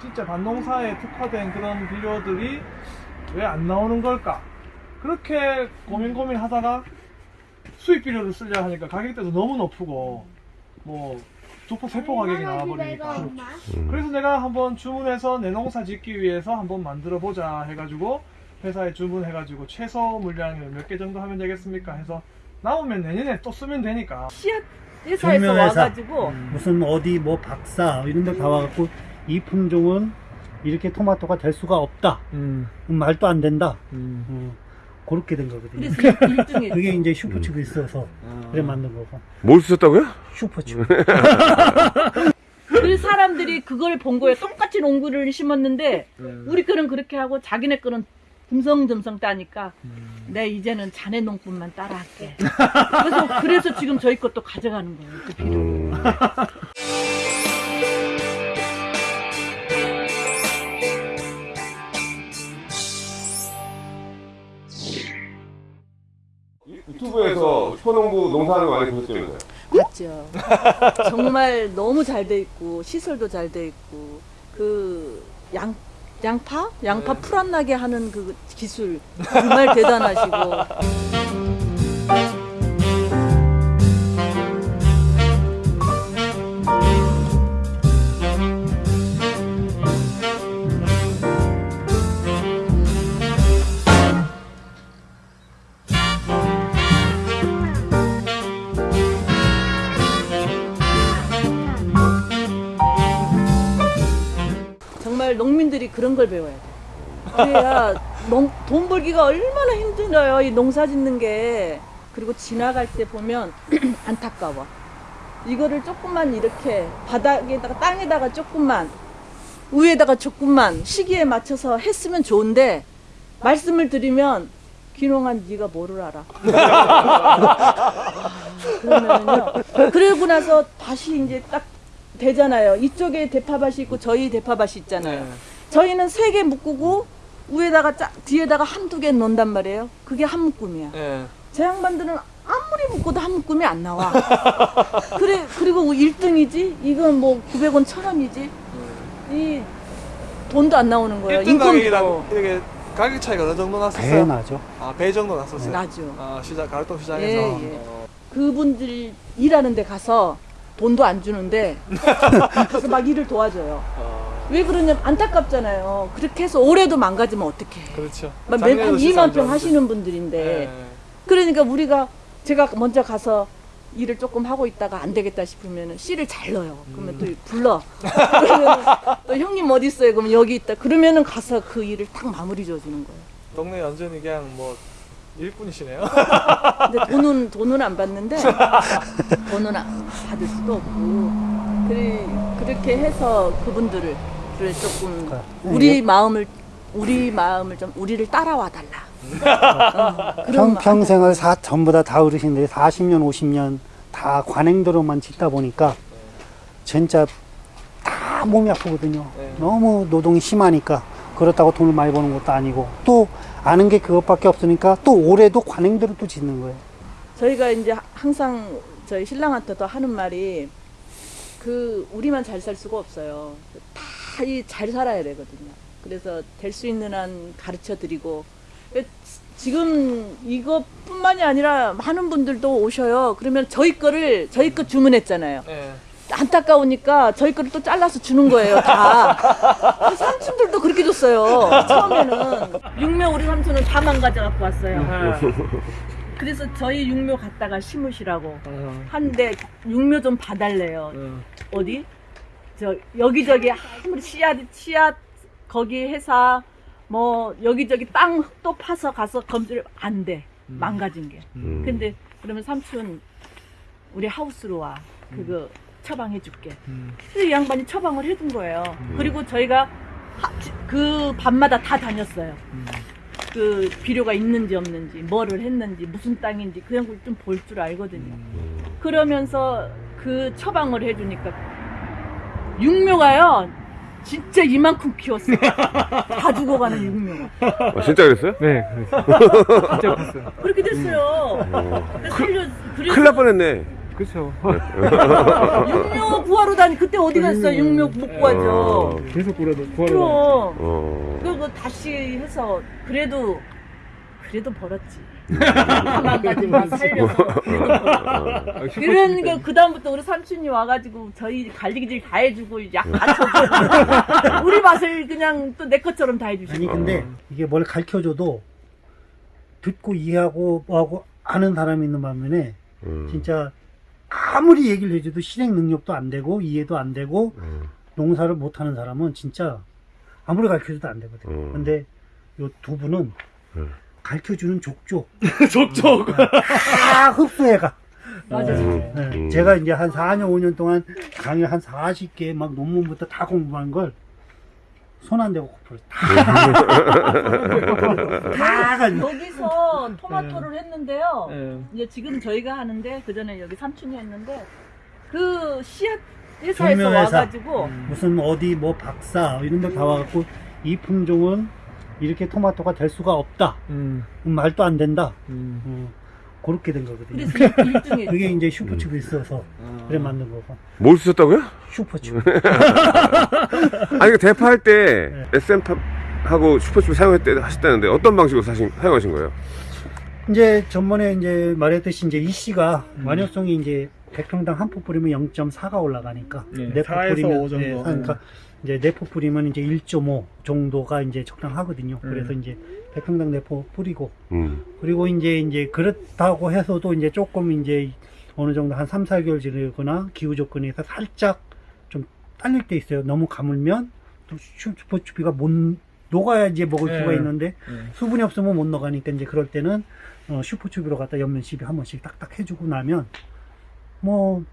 진짜 밭농사에 특화된 그런 비료들이 왜 안 나오는 걸까? 그렇게 고민 고민 하다가 수입 비료를 쓰려 하니까 가격대도 너무 높고 뭐 두포 세포 가격이 나와버리니까. 그래서 내가 한번 주문해서 내 농사 짓기 위해서 한번 만들어 보자 해가지고 회사에 주문해가지고 최소 물량을 몇 개 정도 하면 되겠습니까? 해서 나오면 내년에 또 쓰면 되니까. 씨앗 회사에서 경매회사. 와가지고. 무슨 어디 뭐 박사 이런 데 다 와갖고 이 품종은 이렇게 토마토가 될 수가 없다. 음, 음, 말도 안 된다. 음. 어, 그렇게 된 거거든요. 그래서 1등에 그게 이제 슈퍼칩이 있어서 아. 그래 만든 거고. 뭘 쓰셨다고요? 슈퍼칩. 그 사람들이 그걸 본 거예요. 똑같이 농구를 심었는데 음. 우리 거는 그렇게 하고 자기네 거는 듬성듬성 따니까 음. 내 이제는 자네 농법만 따라할게. 그래서 그래서 지금 저희 것도 가져가는 거예요. 그 비료. 음. 유튜브에서 효농부 농사하는 거 많이 보셨죠? 맞죠. 정말 너무 잘 돼 있고 시설도 잘 돼 있고 그 양 양파 양파 네. 풀안 나게 하는 그 기술 정말 대단하시고 걸 배워야 돼. 그래야 농, 돈 벌기가 얼마나 힘들어요. 이 농사 짓는 게. 그리고 지나갈 때 보면 안타까워. 이거를 조금만 이렇게 바닥에다가 땅에다가 조금만 위에다가 조금만 시기에 맞춰서 했으면 좋은데 말씀을 드리면 귀농한 네가 뭐를 알아. 그러고 나서 다시 이제 딱 되잖아요. 이쪽에 대파밭이 있고 저희 대파밭이 있잖아요. 네. 저희는 세 개 묶고 위에다가 짜, 뒤에다가 한두 개 넣는단 말이에요. 그게 한 묶음이야. 예. 제 양반들은 아무리 묶어도 한 묶음이 안 나와. 그래 그리고 1등이지. 이건 뭐 900원, 1000원이지. 이 돈도 안 나오는 거예요. 1등 가격이랑 이렇게 가격 차이가 어느 정도 배 났었어요? 나죠. 아, 배 정도 났었어요? 나죠. 아, 시장, 가락동 시장에서? 예, 예. 어. 그분들 일하는 데 가서 돈도 안 주는데 가서 막 일을 도와줘요. 어, 왜 그러냐면 안타깝잖아요. 그렇게 해서 올해도 망가지면 어떡해. 그렇죠. 안 2만 평. 하시는 분들인데 예. 그러니까 우리가 제가 먼저 가서 일을 조금 하고 있다가 안 되겠다 싶으면 씨를 잘 넣어요. 그러면 또 불러. 또 형님 어디 있어요? 그러면 여기 있다. 그러면은 가서 그 일을 딱 마무리 지어주는 거예요. 동네 완전히 그냥 뭐 일꾼이시네요. 근데 돈은 돈은 안 받는데 돈은 안 받을 수도 없고 그래, 그렇게 해서 그분들을 그래 조금 우리 마음을 우리 마음을 좀 우리를 따라와 달라. 어, 평, 평생을 사, 전부 다 다 어르신들이 40년, 50년 다 관행대로만 짓다 보니까 진짜 다 몸이 아프거든요. 네. 너무 노동이 심하니까 그렇다고 돈을 많이 버는 것도 아니고 또 아는 게 그것밖에 없으니까 또 올해도 관행대로 또 짓는 거예요. 저희가 이제 항상 저희 신랑한테도 하는 말이 그 우리만 잘 살 수가 없어요. 다 이 잘 살아야 되거든요. 그래서 될 수 있는 한 가르쳐 드리고 지금 이것뿐만이 아니라 많은 분들도 오셔요. 그러면 저희 거를 저희 거 주문했잖아요. 예. 안타까우니까 저희 거를 또 잘라서 주는 거예요, 다. 그 삼촌들도 그렇게 줬어요. 처음에는. 육묘 우리 삼촌은 다 망가져 갖고 왔어요. 예. 그래서 저희 육묘 갖다가 심으시라고 어, 한데 육묘 좀 봐달래요. 어. 어디? 저 여기저기 아무리 씨앗 씨앗 거기 회사 뭐 여기저기 땅 또 파서 가서 검질 안 돼. 망가진 게. 음. 근데 그러면 삼촌 우리 하우스로 와. 그거 처방해 줄게. 음. 그래서 이 양반이 처방을 해준 거예요. 그리고 저희가 하- 그 밤마다 다 다녔어요. 음. 그 비료가 있는지 없는지, 뭐를 했는지, 무슨 땅인지 그런 걸 좀 볼 줄 알거든요. 그러면서 그 처방을 해주니까 육묘가요. 진짜 이만큼 키웠어요. 다 죽어가는 육묘가. 아, 진짜 그랬어요? 네, 그랬어요. 진짜 봤어요. 그렇게 됐어요. 어. 그래서 살려, 그래서 큰일 날 뻔했네. 그렇죠. 육묘 구하러 다니 그때 어디 갔어? 육묘 못 구하죠. 어. 계속 구하러 구하러. 그럼 어. 그리고 다시 해서 그래도 그래도 벌었지. 하나 가지 마 살려서. 그러니까 그 다음부터 우리 삼촌이 와가지고 저희 갈리기질 다 해주고 약다 쳐주고 우리 맛을 그냥 또 내 것처럼 다 해주시고. 아니 근데 이게 뭘 가르쳐줘도 듣고 이해하고 뭐하고 아는 사람이 있는 반면에 음. 진짜 아무리 얘기를 해줘도 실행 능력도 안 되고 이해도 안 되고 음. 농사를 못하는 사람은 진짜 아무리 가르쳐줘도 안 되거든. 음. 근데 요 두 분은 음. 가르쳐주는 족족 족족. 다 흡수해가. 맞아. 음. 네, 음. 제가 이제 한 4년, 5년 동안 강의 한 40개 막 논문부터 다 공부한 걸 손 안 대고 코프를 다, 다 가지고. 여기서 토마토를 했는데요. 예. 이제 지금 저희가 하는데 그 전에 여기 삼촌이 했는데 그 씨앗 회사에서. 와가지고 무슨 어디 뭐 박사 이런 데다 와갖고 이 품종은 이렇게 토마토가 될 수가 없다. 음. 음, 말도 안 된다. 음. 어, 그렇게 된 거거든요. 그래서 1등에 그게 이제 슈퍼춥이 있어서 그래 만든 거고. 뭘 쓰셨다고요? 슈퍼춥. 아니, 그 대파할 때 네. SM하고 슈퍼칩 사용했대 하셨다는데 어떤 방식으로 사신, 사용하신 거예요? 이제 전번에 이제 말했듯이 이제 이 씨가 완효성이 이제 100평당 한 포 뿌리면 0.4가 올라가니까 네, 네포 4에서 뿌리면 5 정도. 네, 그러니까 이제 네포 뿌리면 이제 1.5 정도가 이제 적당하거든요. 음. 그래서 이제 100평당 네포 뿌리고 음. 그리고 이제 이제 그렇다고 해서도 이제 조금 이제 어느 정도 한 3, 4개월 지내거나 기후 조건에서 살짝 좀 딸릴 때 있어요. 너무 가물면 또 슈퍼추비가 못 녹아야 이제 먹을 네. 수가 있는데 네. 수분이 없으면 못 녹아니까 이제 그럴 때는 어, 슈퍼추비로 갖다 옆면 시비 한 번씩 딱딱 해주고 나면 뭐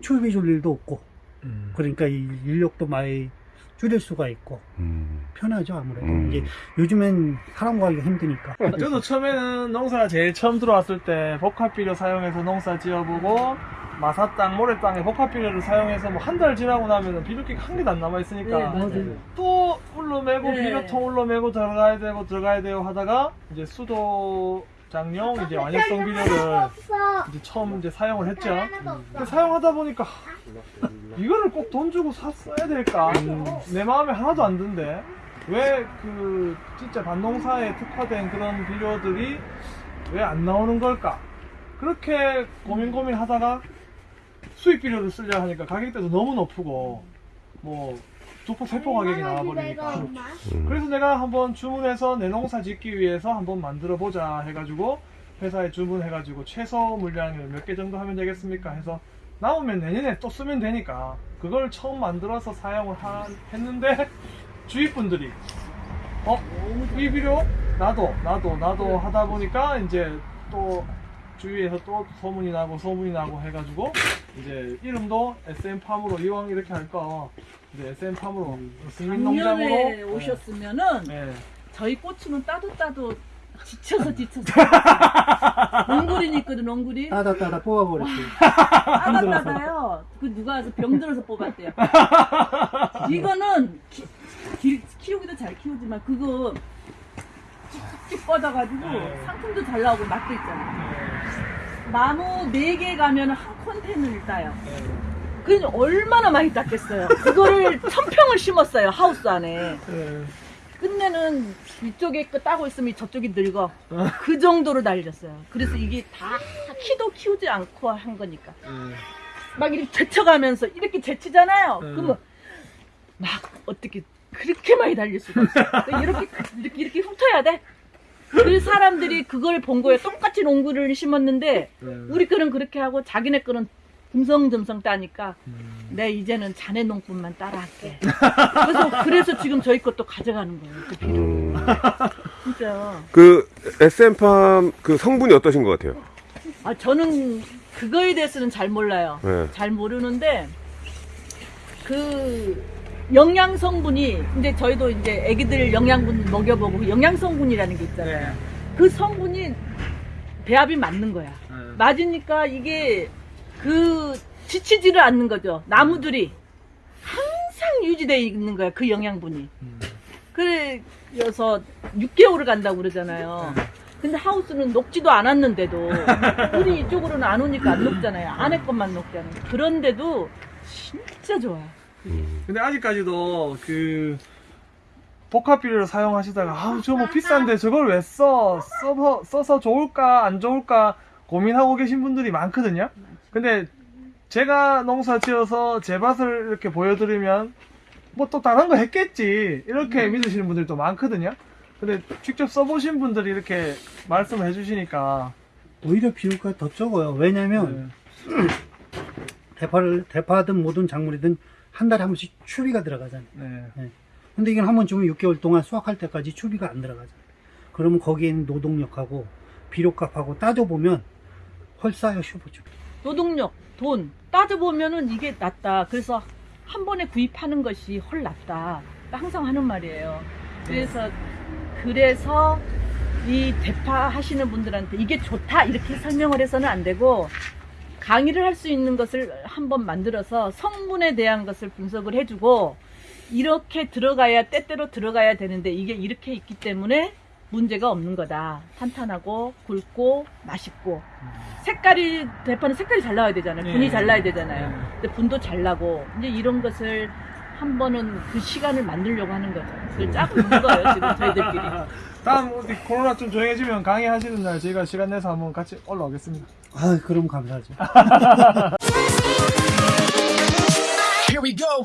추비 줄 일도 없고 음. 그러니까 이 인력도 많이 줄일 수가 있고 음. 편하죠 아무래도 음. 이제 요즘엔 사람 구하기가 힘드니까 저도 처음에는 농사 제일 처음 들어왔을 때 복합비료 사용해서 농사 지어보고 마사땅, 모래땅에 복합비료를 사용해서 뭐 한 달 지나고 나면은 비료기가 한 개도 안 남아 있으니까 네, 맞아요. 또 울러매고 네. 비료통 울러매고 들어가야 되고 들어가야 되고 하다가 이제 수도 장용 이제 완효성 비료를 이제 처음 이제 사용을 했죠. 근데 사용하다 보니까 이거를 꼭 돈 주고 샀어야 될까? 내 마음에 하나도 안 든데 왜 그 진짜 밭농사에 특화된 그런 비료들이 왜 안 나오는 걸까? 그렇게 고민 고민 하다가 수입 비료를 쓰려 하니까 가격대도 너무 높고 뭐 두포 세포 가격이 나와버리니까 음. 그래서 내가 한번 주문해서 내 농사 짓기 위해서 한번 만들어 보자 해가지고 회사에 주문해가지고 최소 물량을 몇 개 정도 하면 되겠습니까 해서 남으면 내년에 또 쓰면 되니까 그걸 처음 만들어서 사용을 하- 했는데 주위 분들이 어? 이 비료? 나도 나도 나도 하다 보니까 이제 또 주위에서 또 소문이 나고 소문이 나고 해가지고 이제 이름도 SM팜으로 이왕 이렇게 할거 이제 SM팜으로 승민 농장으로. 작년에 오셨으면은 네. 저희 고추는 따도 따도 지쳐서 지쳐서. 엉구리 있거든 엉구리 따다 따다 뽑아버렸어요 따다 따다요. 그 누가 와서 병 들어서 뽑았대요. 이거는 키, 기- 키우기도 잘 키우지만 그거 쭉쭉 뻗어가지고 네. 상품도 잘 나오고 맛도 있잖아 나무 4개 가면 한 컨테이너를 따요 그 얼마나 많이 땄겠어요 그거를 천평을 심었어요 하우스 안에 네. 끝내는 이쪽에 거 따고 있으면 저쪽이 늙어. 그 정도로 날렸어요. 그래서 이게 다 키도 키우지 않고 한 거니까. 막 이렇게 제쳐가면서 이렇게 제치잖아요. 음. 그러면 막 어떻게 그렇게 많이 달릴 수가 있어. 이렇게 이렇게 이렇게 훑어야 돼. 그 사람들이 그걸 본 거예요. 똑같이 농구를 심었는데 우리 거는 그렇게 하고 자기네 거는 듬성듬성 따니까 내 이제는 자네 농법만 따라할게. 그래서 그래서 지금 저희 것도 가져가는 거예요. 그 비료. 음. 진짜. 그 SM팜 그 성분이 어떠신 것 같아요? 아 저는 그거에 대해서는 잘 몰라요. 네. 잘 모르는데 그 영양 성분이 근데 저희도 이제 애기들 영양분 먹여보고 그 영양 성분이라는 게 있잖아요. 네. 그 성분이 배합이 맞는 거야. 네. 맞으니까 이게 그 지치지를 않는 거죠. 나무들이 항상 유지되어 있는 거야. 그 영양분이. 음. 그래서 6개월을 간다고 그러잖아요. 근데 하우스는 녹지도 않았는데도 물이 이쪽으로는 안 오니까 안 녹잖아요. 안에 것만 녹잖아요. 그런데도 진짜 좋아요. 근데 아직까지도 그 복합 비료를 사용하시다가 아우 저뭐 비싼데 저걸 왜 써? 써서 좋을까 안 좋을까 고민하고 계신 분들이 많거든요. 근데 제가 농사 지어서 제 밭을 이렇게 보여드리면 뭐 또 다른 거 했겠지 이렇게 믿으시는 분들도 많거든요. 근데 직접 써보신 분들이 이렇게 말씀을 해주시니까 오히려 비료가 더 적어요. 왜냐면 네, 대파를 대파든 뭐든 작물이든 한 달에 한 번씩 추비가 들어가잖아요. 네. 근데 이건 한 번 주면 6개월 동안 수확할 때까지 추비가 안 들어가잖아요. 그러면 거기에 있는 노동력하고 비료값하고 따져보면 헐싸요 슈퍼주비. 노동력, 돈 따져보면은 이게 낫다. 그래서 한 번에 구입하는 것이 헐 낫다. 항상 하는 말이에요. 그래서 그래서 이 대파 하시는 분들한테 이게 좋다 이렇게 설명을 해서는 안 되고 강의를 할 수 있는 것을 한번 만들어서 성분에 대한 것을 분석을 해주고 이렇게 들어가야 때때로 들어가야 되는데 이게 이렇게 있기 때문에 문제가 없는 거다. 탄탄하고 굵고 맛있고 색깔이 대파는 색깔이 잘 나와야 되잖아요. 분이 네. 잘 나야 되잖아요. 네. 근데 분도 잘 나고 이제 이런 것을 한 번은 그 시간을 만들려고 하는 거죠. 그걸 짜고 있는 거예요 지금 저희들끼리. 다음 우리 코로나 좀 조용해지면 강의하시는 날 저희가 시간 내서 한번 같이 올라오겠습니다. 아 그럼 감사하죠. Here we go.